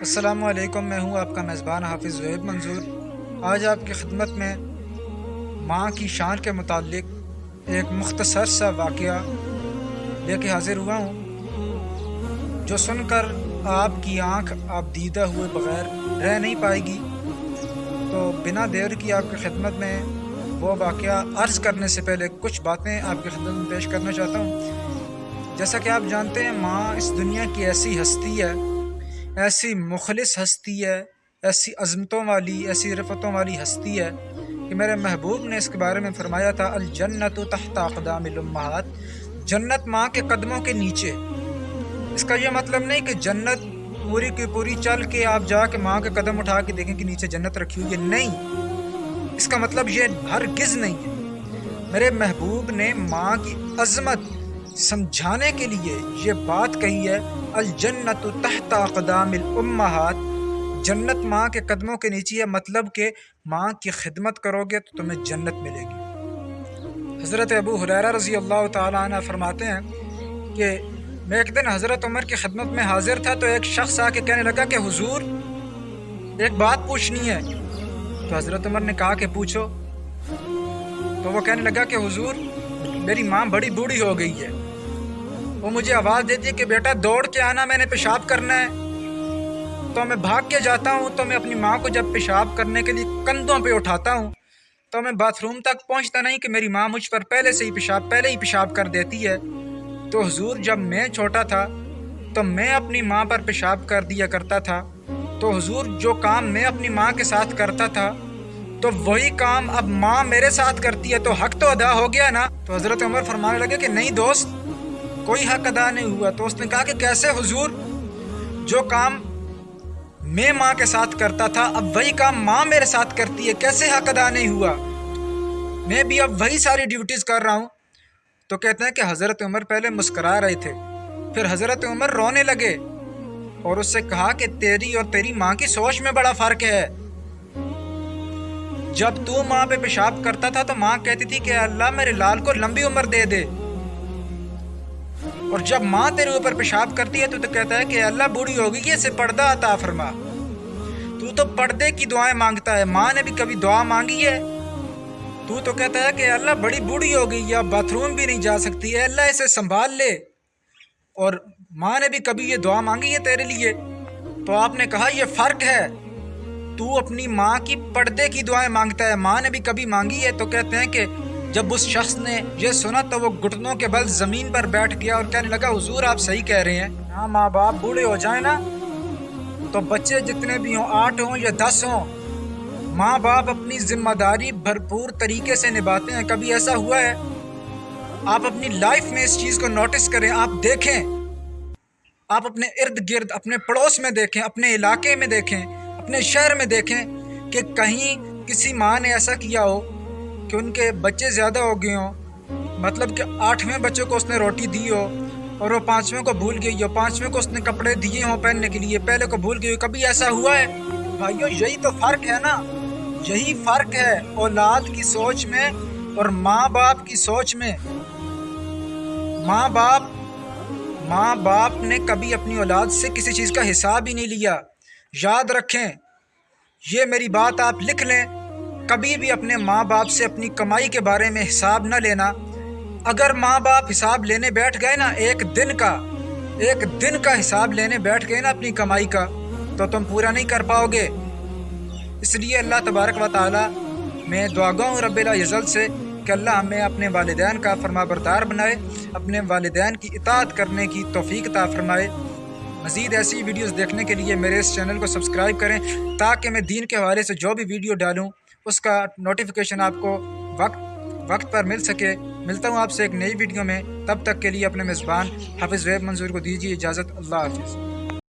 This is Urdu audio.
السلام علیکم، میں ہوں آپ کا میزبان حافظ ویب منظور۔ آج آپ کی خدمت میں ماں کی شان کے متعلق ایک مختصر سا واقعہ لے کے حاضر ہوا ہوں، جو سن کر آپ کی آنکھ آپ دیدہ ہوئے بغیر رہ نہیں پائے گی۔ تو بنا دیر کی آپ کی خدمت میں وہ واقعہ عرض کرنے سے پہلے کچھ باتیں آپ کی خدمت میں پیش کرنا چاہتا ہوں۔ جیسا کہ آپ جانتے ہیں، ماں اس دنیا کی ایسی ہستی ہے ایسی مخلص ہستی ہے، ایسی عظمتوں والی، ایسی رفتوں والی ہستی ہے کہ میرے محبوب نے اس کے بارے میں فرمایا تھا الجنت و تحت اقدام الامہات، جنت ماں کے قدموں کے نیچے۔ اس کا یہ مطلب نہیں کہ جنت پوری کی پوری چل کے آپ جا کے ماں کے قدم اٹھا کے دیکھیں کہ نیچے جنت رکھی ہوئی ہے۔ نہیں، اس کا مطلب یہ ہرگز نہیں ہے۔ میرے محبوب نے ماں کی عظمت سمجھانے کے لیے یہ بات کہی ہے، الجنت تحت اقدام الامہات۔ جنت ماں کے قدموں کے نیچے ہے مطلب کہ ماں کی خدمت کرو گے تو تمہیں جنت ملے گی۔ حضرت ابو حریرہ رضی اللہ تعالیٰ عنہ فرماتے ہیں کہ میں ایک دن حضرت عمر کی خدمت میں حاضر تھا تو ایک شخص آ کے کہنے لگا کہ حضور، ایک بات پوچھنی ہے۔ تو حضرت عمر نے کہا کہ پوچھو۔ تو وہ کہنے لگا کہ حضور، میری ماں بڑی بوڑھی ہو گئی ہے۔ وہ مجھے آواز دیتی ہے کہ بیٹا دوڑ کے آنا، میں نے پیشاب کرنا ہے۔ تو میں بھاگ کے جاتا ہوں، تو میں اپنی ماں کو جب پیشاب کرنے کے لیے کندھوں پہ اٹھاتا ہوں، تو میں باتھ روم تک پہنچتا نہیں کہ میری ماں مجھ پر پہلے سے ہی پیشاب، پہلے ہی پیشاب کر دیتی ہے۔ تو حضور جب میں چھوٹا تھا، تو میں اپنی ماں پر پیشاب کر دیا کرتا تھا۔ تو حضور جو کام میں اپنی ماں کے ساتھ کرتا تھا، تو وہی کام اب ماں میرے ساتھ کرتی ہے۔ تو حق تو ادا ہو گیا نا؟ تو حضرت عمر فرمانے لگے کہ نہیں دوست کوئی حق ادا نہیں ہوا۔ تو اس نے کہا کہ کیسے حضور جو کام میں ماں کے ساتھ کرتا تھا، اب وہی کام ماں میرے ساتھ کرتی ہے، کیسے حق ادا نہیں ہوا؟ میں بھی اب وہی ساری ڈیوٹیز کر رہا ہوں۔ تو کہتے ہیں کہ حضرت عمر پہلے مسکرا رہے تھے۔ پھر حضرت عمر رونے لگے اور اس سے کہا کہ تیری اور تیری ماں کی سوچ میں بڑا فرق ہے۔ جب تو ماں پہ پیشاب کرتا تھا تو ماں کہتی تھی کہ اللہ میرے لال کو لمبی عمر دے دے۔ اور جب ماں تیرے اوپر پیشاب کرتی ہے تو تو کہتا ہے کہ اللہ بوڑھی ہوگی یہ سے پردہ عطا فرما۔ تو تو پردے کی دعائیں مانگتا ہے۔ ماں نے بھی کبھی دعا مانگی ہے۔ تو تو کہتا ہے کہ اللہ بڑی بوڑھی ہو گئی یا باتھ روم بھی نہیں جا سکتی ہے۔ اللہ اسے سنبھال لے۔ اور ماں نے بھی کبھی یہ دعا مانگی ہے تیرے لیے۔ تو آپ نے کہا یہ فرق ہے۔ تو اپنی ماں کی پردے کی دعائیں مانگتا ہے۔ ماں نے بھی کبھی مانگی ہے تو کہتے ہیں کہ جب اس شخص نے یہ سنا تو وہ گھٹنوں کے بل زمین پر بیٹھ گیا اور کہنے لگا، حضور، آپ صحیح کہہ رہے ہیں۔ ہاں ماں باپ بوڑھے ہو جائیں نا، تو بچے جتنے بھی ہوں، آٹھ ہوں یا دس ہوں، ماں باپ اپنی ذمہ داری بھرپور طریقے سے نبھاتے ہیں۔ کبھی ایسا ہوا ہے؟ آپ اپنی لائف میں اس چیز کو نوٹس کریں، آپ دیکھیں۔ آپ اپنے ارد گرد، اپنے پڑوس میں دیکھیں، اپنے علاقے میں دیکھیں، اپنے شہر میں دیکھیں کہ کہیں کسی ماں نے ایسا کیا ہو۔ کہ ان کے بچے زیادہ ہو گئے ہوں۔ مطلب کہ آٹھویں بچوں کو اس نے روٹی دی ہو اور وہ پانچویں کو بھول گئی ہو۔ پانچویں کو اس نے کپڑے دیے ہوں پہننے کے لیے۔ پہلے کو بھول گئی ہو۔ کبھی ایسا ہوا ہے؟ بھائیو، یہی تو فرق ہے نا۔ یہی فرق ہے اولاد کی سوچ میں اور ماں باپ کی سوچ میں۔ ماں باپ ماں باپ نے کبھی اپنی اولاد سے کسی چیز کا حساب ہی نہیں لیا۔ یاد رکھیں، یہ میری بات آپ لکھ لیں۔ کبھی بھی اپنے ماں باپ سے اپنی کمائی کے بارے میں حساب نہ لینا۔ اگر ماں باپ حساب لینے بیٹھ گئے نا، ایک دن کا، ایک دن کا حساب لینے بیٹھ گئے نا اپنی کمائی کا، تو تم پورا نہیں کر پاؤ گے۔ اس لیے اللہ تبارک و تعالیٰ، میں دعا ہوں رب العزل سے کہ اللہ ہمیں اپنے والدین کا فرما بردار بنائے، اپنے والدین کی اطاعت کرنے کی توفیق عطا فرمائے۔ مزید ایسی ویڈیوز دیکھنے کے لیے میرے اس چینل کو سبسکرائب کریں تاکہ میں دین کے حوالے سے جو بھی ویڈیو ڈالوں اس کا نوٹیفیکیشن آپ کو وقت وقت پر مل سکے۔ ملتا ہوں آپ سے ایک نئی ویڈیو میں۔ تب تک کے لیے اپنے میزبان حافظ ویب منظور کو دیجیے اجازت۔ اللہ حافظ۔